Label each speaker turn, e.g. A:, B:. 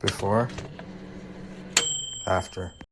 A: Before. After.